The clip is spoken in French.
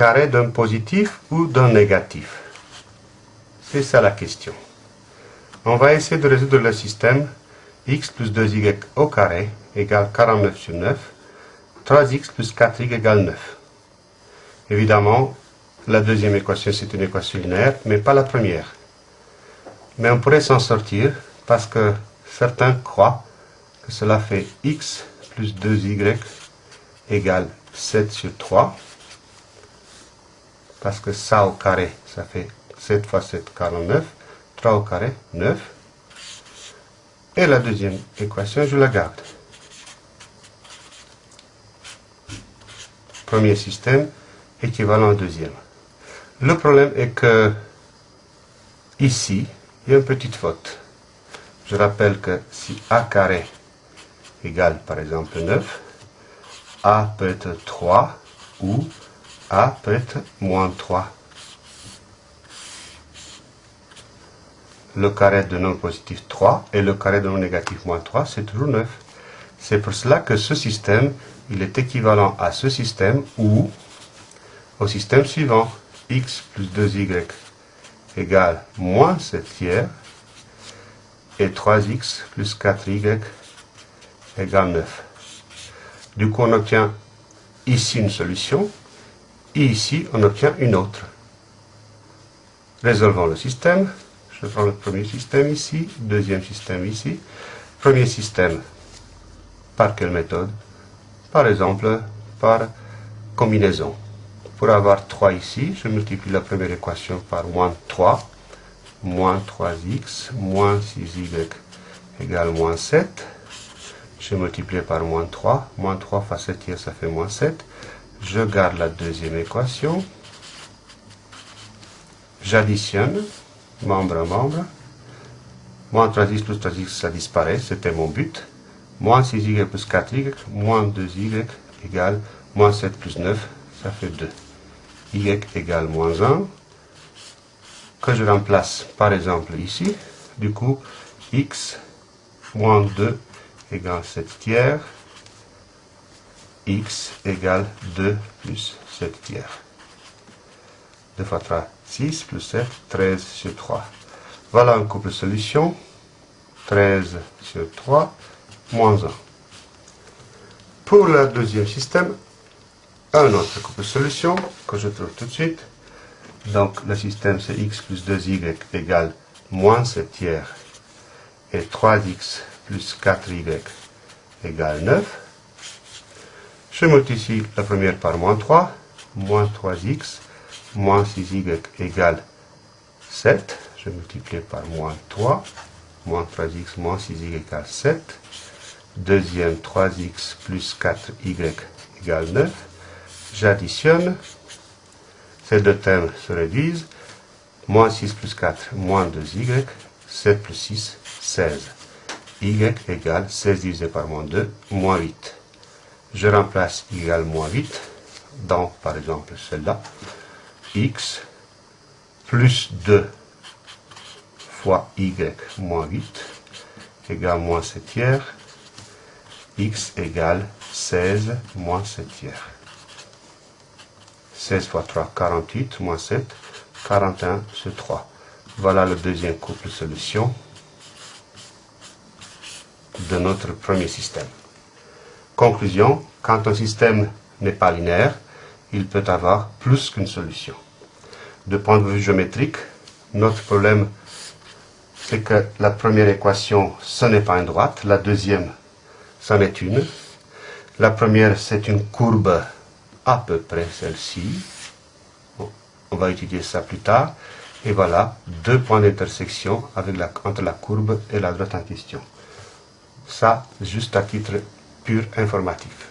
carré d'un positif ou d'un négatif? C'est ça la question. On va essayer de résoudre le système x plus 2y au carré égale 49 sur 9, 3x plus 4y égale 9. Évidemment, la deuxième équation, c'est une équation linéaire, mais pas la première. Mais on pourrait s'en sortir parce que certains croient que cela fait x plus 2y égale 7 sur 3. Parce que ça au carré, ça fait 7 fois 7, 49. 3 au carré, 9. Et la deuxième équation, je la garde. Premier système, équivalent au deuxième. Le problème est que ici, il y a une petite faute. Je rappelle que si a carré égale par exemple 9, a peut être 3 ou a peut être moins 3. Le carré de non positif 3 et le carré de non négatif moins 3, c'est toujours 9. C'est pour cela que ce système, il est équivalent à ce système ou au système suivant x plus 2y égale moins 7 tiers et 3x plus 4y égale 9. Du coup, on obtient ici une solution et ici, on obtient une autre. Résolvons le système. Je prends le premier système ici, deuxième système ici. Premier système, par quelle méthode? Par exemple, par combinaison. Pour avoir 3 ici, je multiplie la première équation par moins 3, moins 3x, moins 6y égale moins 7. Je multiplie par moins 3, moins 3 fois 7 tiers, ça fait moins 7. Je garde la deuxième équation. J'additionne, membre à membre. Moins 3x plus 3x, ça disparaît, c'était mon but. Moins 6y plus 4y, moins 2y égale moins 7 plus 9, ça fait 2 y égale moins 1, que je remplace par exemple ici. Du coup, x moins 2 égale 7 tiers, x égale 2 plus 7 tiers. 2 fois 3, 6 plus 7, 13 sur 3. Voilà un couple solution. 13 sur 3, moins 1. Pour le deuxième système, un autre couple solution que je trouve tout de suite. Donc le système c'est x plus 2y égale moins 7 tiers et 3x plus 4y égale 9. Je multiplie la première par moins 3, moins 3x, moins 6y égale 7. Je multiplie par moins 3, moins 3x, moins 6y égale 7. Deuxième, 3x plus 4y égale 9 j'additionne, ces deux termes se réduisent, moins 6 plus 4, moins 2y, 7 plus 6, 16. y égale 16 divisé par moins 2, moins 8. Je remplace égale moins 8 dans, par exemple, celle-là, x plus 2 fois y moins 8 égale moins 7 tiers, x égale 16 moins 7 tiers. 16 fois 3, 48, moins 7, 41 sur 3. Voilà le deuxième couple solution de notre premier système. Conclusion, quand un système n'est pas linéaire, il peut avoir plus qu'une solution. De point de vue géométrique, notre problème, c'est que la première équation, ce n'est pas une droite, la deuxième, c'en est une. La première, c'est une courbe à peu près celle-ci. on va étudier ça plus tard. Et voilà, deux points d'intersection entre la courbe et la droite en question. Ça, juste à titre pur informatif.